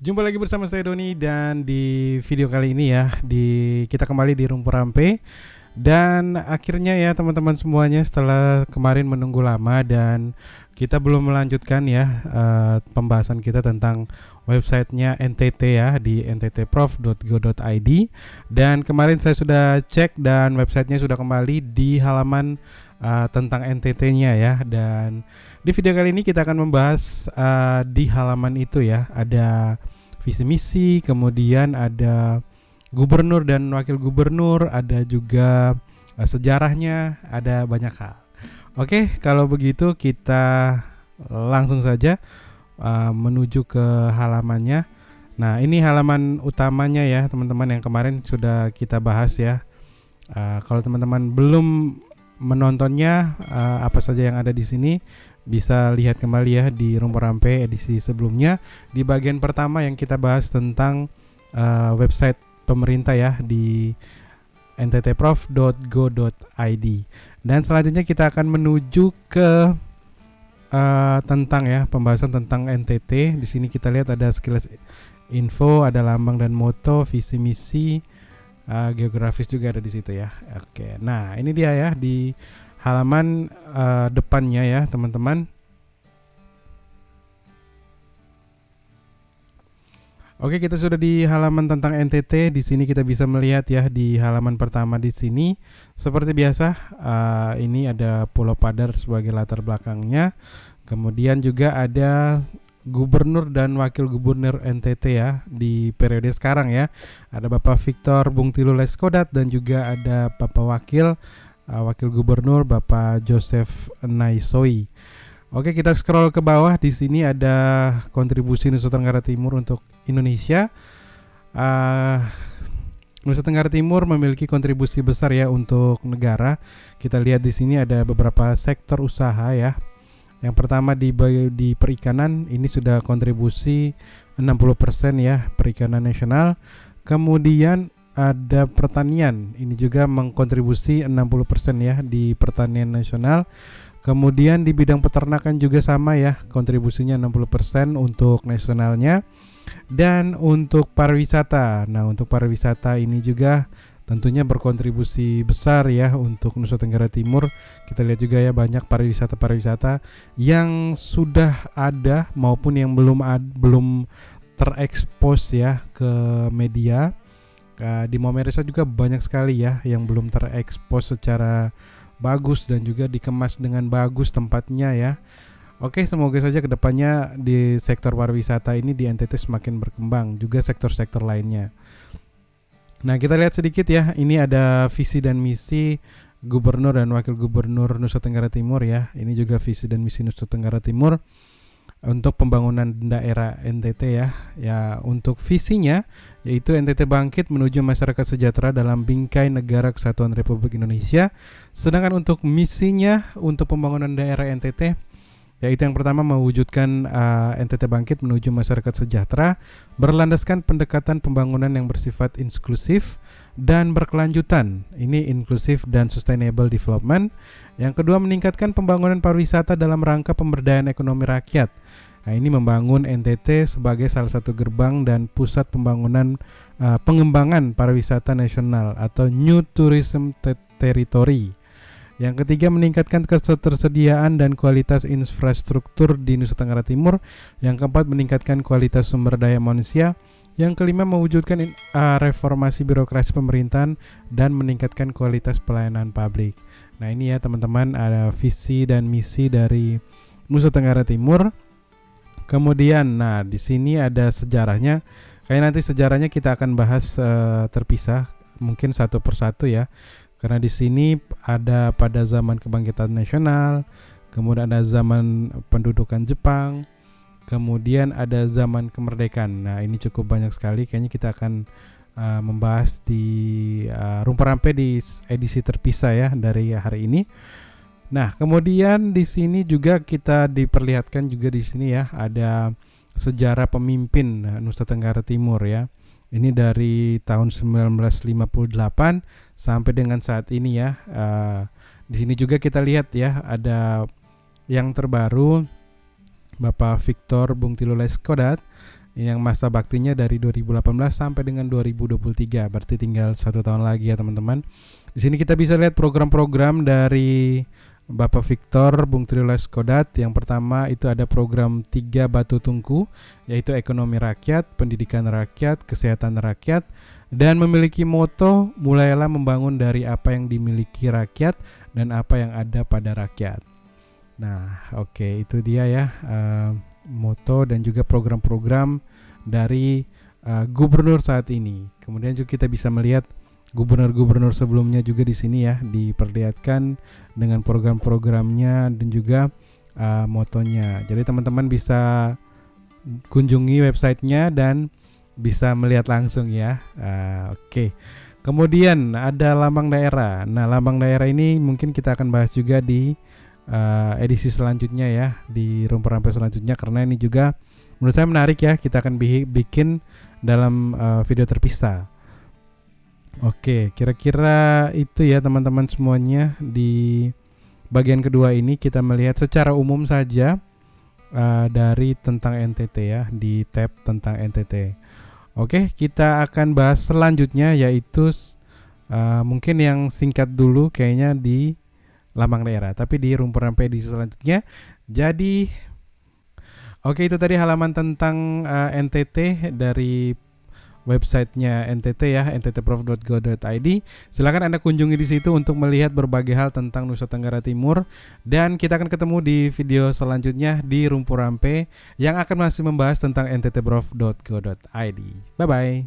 Jumpa lagi bersama saya Doni dan di video kali ini ya di kita kembali di Rumpur Rampe. Dan akhirnya ya teman-teman semuanya setelah kemarin menunggu lama dan kita belum melanjutkan ya uh, pembahasan kita tentang websitenya NTT ya di nttprof.go.id dan kemarin saya sudah cek dan websitenya sudah kembali di halaman uh, tentang NTT-nya ya dan di video kali ini kita akan membahas uh, di halaman itu ya ada visi misi, kemudian ada gubernur dan wakil gubernur, ada juga uh, sejarahnya, ada banyak hal. Oke, kalau begitu kita langsung saja uh, menuju ke halamannya. Nah, ini halaman utamanya ya, teman-teman yang kemarin sudah kita bahas ya. Uh, kalau teman-teman belum menontonnya, uh, apa saja yang ada di sini bisa lihat kembali ya di Rumpur Rampe edisi sebelumnya. Di bagian pertama yang kita bahas tentang uh, website pemerintah ya di nttprof.go.id dan selanjutnya kita akan menuju ke uh, tentang ya pembahasan tentang NTT di sini kita lihat ada sekilas info ada lambang dan moto visi misi uh, geografis juga ada di situ ya. Oke nah ini dia ya di halaman uh, depannya ya teman-teman Oke, kita sudah di halaman tentang NTT. Di sini kita bisa melihat ya di halaman pertama di sini seperti biasa uh, ini ada Pulau Padar sebagai latar belakangnya. Kemudian juga ada gubernur dan wakil gubernur NTT ya di periode sekarang ya. Ada Bapak Victor Bungtilu Leskodat dan juga ada Bapak Wakil uh, Wakil Gubernur Bapak Joseph Naisoi. Oke, kita scroll ke bawah. Di sini ada kontribusi Nusa Tenggara Timur untuk Indonesia. Uh, Nusa Tenggara Timur memiliki kontribusi besar ya untuk negara. Kita lihat di sini ada beberapa sektor usaha ya. Yang pertama di di perikanan ini sudah kontribusi 60% ya perikanan nasional. Kemudian ada pertanian. Ini juga mengkontribusi 60% ya di pertanian nasional. Kemudian di bidang peternakan juga sama ya, kontribusinya 60% untuk nasionalnya. Dan untuk pariwisata. Nah, untuk pariwisata ini juga tentunya berkontribusi besar ya untuk Nusa Tenggara Timur. Kita lihat juga ya banyak pariwisata-pariwisata yang sudah ada maupun yang belum ad, belum terekspos ya ke media Uh, di Momeresa juga banyak sekali ya yang belum terekspos secara bagus dan juga dikemas dengan bagus tempatnya ya. Oke, semoga saja ke depannya di sektor pariwisata ini di NTT semakin berkembang, juga sektor-sektor lainnya. Nah, kita lihat sedikit ya. Ini ada visi dan misi Gubernur dan Wakil Gubernur Nusa Tenggara Timur ya. Ini juga visi dan misi Nusa Tenggara Timur untuk pembangunan daerah NTT ya. Ya, untuk visinya yaitu NTT bangkit menuju masyarakat sejahtera dalam bingkai negara kesatuan Republik Indonesia. Sedangkan untuk misinya untuk pembangunan daerah NTT yaitu yang pertama mewujudkan uh, NTT bangkit menuju masyarakat sejahtera berlandaskan pendekatan pembangunan yang bersifat inklusif dan berkelanjutan. Ini inklusif dan sustainable development. Yang kedua meningkatkan pembangunan pariwisata dalam rangka pemberdayaan ekonomi rakyat Nah, ini membangun NTT sebagai salah satu gerbang dan pusat pembangunan uh, pengembangan pariwisata nasional atau New Tourism Territory. Yang ketiga meningkatkan ketersediaan dan kualitas infrastruktur di Nusa Tenggara Timur. Yang keempat meningkatkan kualitas sumber daya manusia. Yang kelima mewujudkan uh, reformasi birokrasi pemerintahan dan meningkatkan kualitas pelayanan publik. Nah ini ya teman-teman ada visi dan misi dari Nusa Tenggara Timur. Kemudian, nah di sini ada sejarahnya. Kayak nanti sejarahnya kita akan bahas uh, terpisah, mungkin satu persatu ya. Karena di sini ada pada zaman kebangkitan nasional, kemudian ada zaman pendudukan Jepang, kemudian ada zaman kemerdekaan. Nah ini cukup banyak sekali. Kayaknya kita akan uh, membahas di uh, Rumpur Rampe di edisi terpisah ya dari hari ini. Nah, kemudian di sini juga kita diperlihatkan juga di sini ya ada sejarah pemimpin Nusa Tenggara Timur ya. Ini dari tahun 1958 sampai dengan saat ini ya. Uh, di sini juga kita lihat ya ada yang terbaru Bapak Victor Bungtilo Leskodat yang masa baktinya dari 2018 sampai dengan 2023 berarti tinggal satu tahun lagi ya teman-teman. Di sini kita bisa lihat program-program dari Bapak Victor Bung Triulas Kodat yang pertama itu ada program tiga batu tungku yaitu ekonomi rakyat, pendidikan rakyat, kesehatan rakyat dan memiliki moto mulailah membangun dari apa yang dimiliki rakyat dan apa yang ada pada rakyat. Nah, oke okay, itu dia ya uh, moto dan juga program-program dari uh, gubernur saat ini. Kemudian juga kita bisa melihat gubernur-gubernur sebelumnya juga di sini ya diperlihatkan dengan program-programnya dan juga uh, motonya. Jadi teman-teman bisa kunjungi websitenya dan bisa melihat langsung ya. Uh, Oke. Okay. Kemudian ada lambang daerah. Nah, lambang daerah ini mungkin kita akan bahas juga di uh, edisi selanjutnya ya, di rumput rampai selanjutnya karena ini juga menurut saya menarik ya. Kita akan bikin dalam uh, video terpisah. Oke, kira-kira itu ya teman-teman semuanya di bagian kedua ini kita melihat secara umum saja uh, dari tentang NTT ya di tab tentang NTT. Oke, kita akan bahas selanjutnya yaitu uh, mungkin yang singkat dulu kayaknya di lambang daerah, tapi di rumput rampai di selanjutnya. Jadi Oke, itu tadi halaman tentang uh, NTT dari websitenya NTT ya nttprof.go.id. Silakan Anda kunjungi di situ untuk melihat berbagai hal tentang Nusa Tenggara Timur dan kita akan ketemu di video selanjutnya di Rumpur Rampe yang akan masih membahas tentang nttprof.go.id. Bye bye.